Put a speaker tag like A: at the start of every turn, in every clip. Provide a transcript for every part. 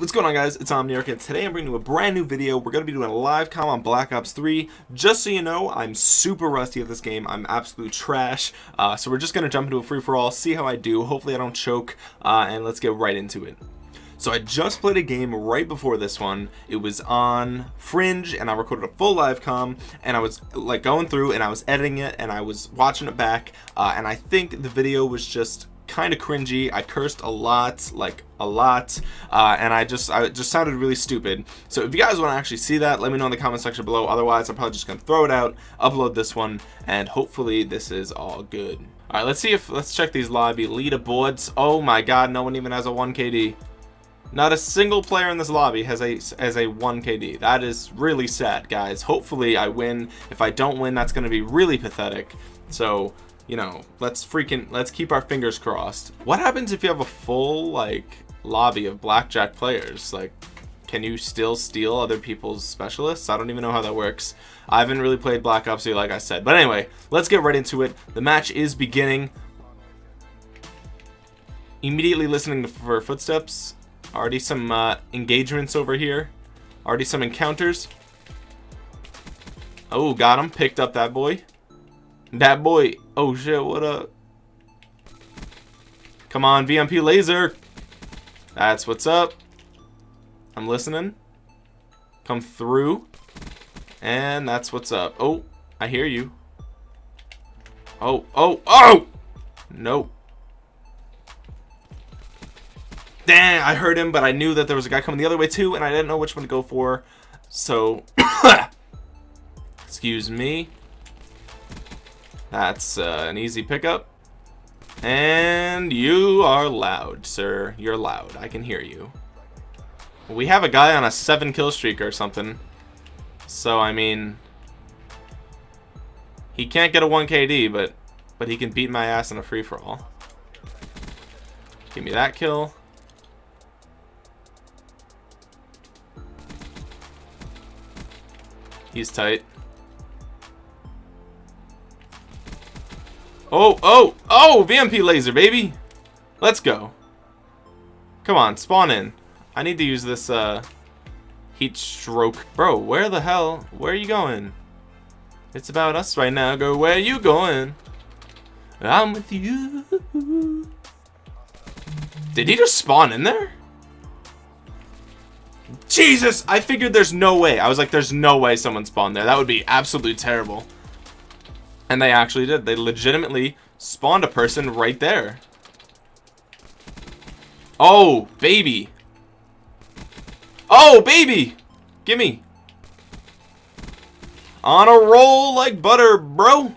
A: what's going on guys? It's Omniarch and today I'm bringing you a brand new video. We're going to be doing a live com on Black Ops 3. Just so you know, I'm super rusty at this game. I'm absolute trash. Uh, so we're just going to jump into a free-for-all, see how I do. Hopefully I don't choke, uh, and let's get right into it. So I just played a game right before this one. It was on Fringe and I recorded a full live com and I was like going through and I was editing it and I was watching it back uh, and I think the video was just kind of cringy. I cursed a lot, like a lot, uh, and I just I just sounded really stupid. So if you guys want to actually see that, let me know in the comment section below. Otherwise, I'm probably just gonna throw it out, upload this one, and hopefully this is all good. All right, let's see if let's check these lobby leaderboards. Oh my God, no one even has a 1 KD. Not a single player in this lobby has a as a 1 KD. That is really sad, guys. Hopefully I win. If I don't win, that's going to be really pathetic. So you know, let's freaking, let's keep our fingers crossed. What happens if you have a full, like, lobby of blackjack players? Like, can you still steal other people's specialists? I don't even know how that works. I haven't really played Black Ops 3 like I said. But anyway, let's get right into it. The match is beginning. Immediately listening for footsteps. Already some uh, engagements over here. Already some encounters. Oh, got him. Picked up that boy. That boy. Oh shit, what up? Come on, VMP laser. That's what's up. I'm listening. Come through. And that's what's up. Oh, I hear you. Oh, oh, oh! Nope. Damn, I heard him, but I knew that there was a guy coming the other way too, and I didn't know which one to go for. So, excuse me. That's uh, an easy pickup. And you are loud, sir. You're loud. I can hear you. We have a guy on a 7 kill streak or something. So, I mean... He can't get a 1 KD, but, but he can beat my ass in a free-for-all. Give me that kill. He's tight. Oh, oh, oh, VMP laser, baby. Let's go. Come on, spawn in. I need to use this, uh, heat stroke. Bro, where the hell? Where are you going? It's about us right now. Go, where you going? I'm with you. Did he just spawn in there? Jesus! I figured there's no way. I was like, there's no way someone spawned there. That would be absolutely terrible. And they actually did. They legitimately spawned a person right there. Oh, baby. Oh, baby. Gimme. On a roll like butter, bro.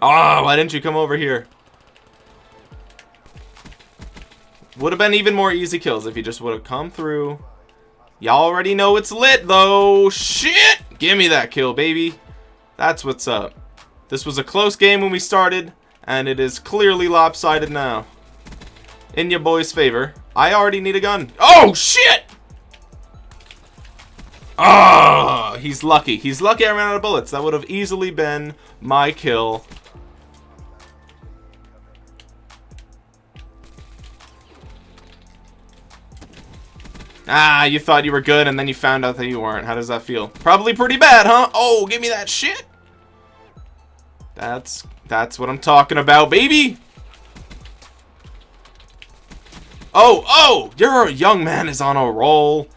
A: Ah, oh, why didn't you come over here? Would have been even more easy kills if you just would have come through. Y'all already know it's lit, though. Shit! Give me that kill, baby. That's what's up. This was a close game when we started, and it is clearly lopsided now. In your boy's favor. I already need a gun. Oh, shit! Oh, he's lucky. He's lucky I ran out of bullets. That would have easily been my kill. Ah, you thought you were good and then you found out that you weren't. How does that feel? Probably pretty bad, huh? Oh, give me that shit. That's that's what I'm talking about, baby. Oh, oh, your young man is on a roll.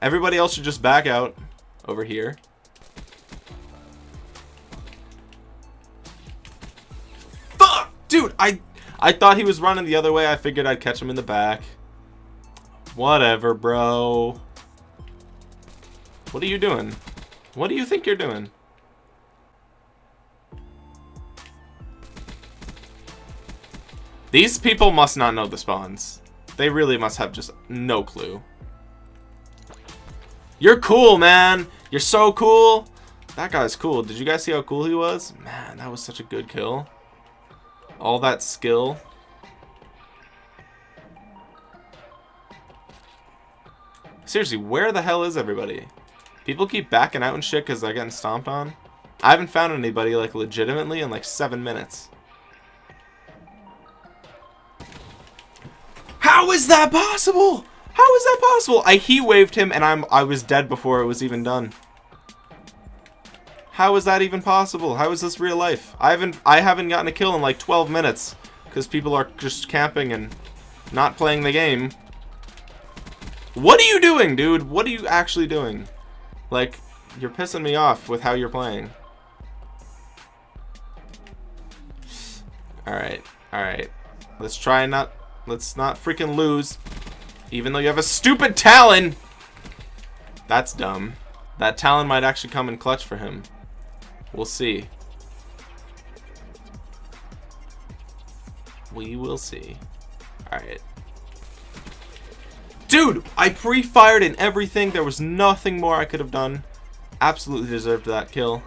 A: Everybody else should just back out over here. Fuck! Dude, I I thought he was running the other way. I figured I'd catch him in the back. Whatever, bro. What are you doing? What do you think you're doing? These people must not know the spawns. They really must have just no clue. You're cool, man. You're so cool. That guy's cool. Did you guys see how cool he was? Man, that was such a good kill. All that skill. Seriously, where the hell is everybody? People keep backing out and shit because they're getting stomped on. I haven't found anybody, like, legitimately in, like, seven minutes. How is that possible? How is that possible? I he waved him and I'm I was dead before it was even done. How is that even possible? How is this real life? I haven't I haven't gotten a kill in like 12 minutes because people are just camping and not playing the game. What are you doing, dude? What are you actually doing? Like, you're pissing me off with how you're playing. Alright, alright. Let's try not... Let's not freaking lose. Even though you have a stupid Talon! That's dumb. That Talon might actually come in clutch for him. We'll see. We will see. Alright. Dude, I pre-fired and everything. There was nothing more I could have done. Absolutely deserved that kill.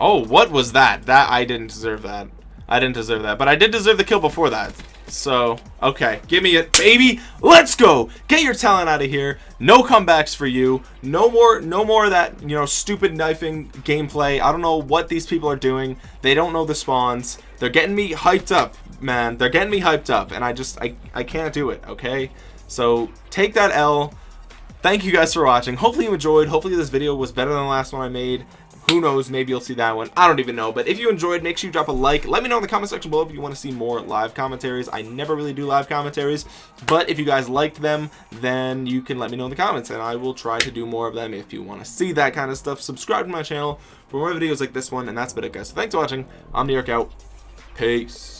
A: Oh, what was that? That I didn't deserve that. I didn't deserve that. But I did deserve the kill before that. So, okay. Give me it, baby. Let's go. Get your talent out of here. No comebacks for you. No more no more of that, you know, stupid knifing gameplay. I don't know what these people are doing. They don't know the spawns. They're getting me hyped up, man. They're getting me hyped up and I just I I can't do it, okay? So, take that L. Thank you guys for watching. Hopefully you enjoyed. Hopefully this video was better than the last one I made. Who knows? Maybe you'll see that one. I don't even know. But if you enjoyed, make sure you drop a like. Let me know in the comment section below if you want to see more live commentaries. I never really do live commentaries. But if you guys liked them, then you can let me know in the comments. And I will try to do more of them if you want to see that kind of stuff. Subscribe to my channel for more videos like this one. And that's about it, guys. So thanks for watching. I'm New York out. Peace.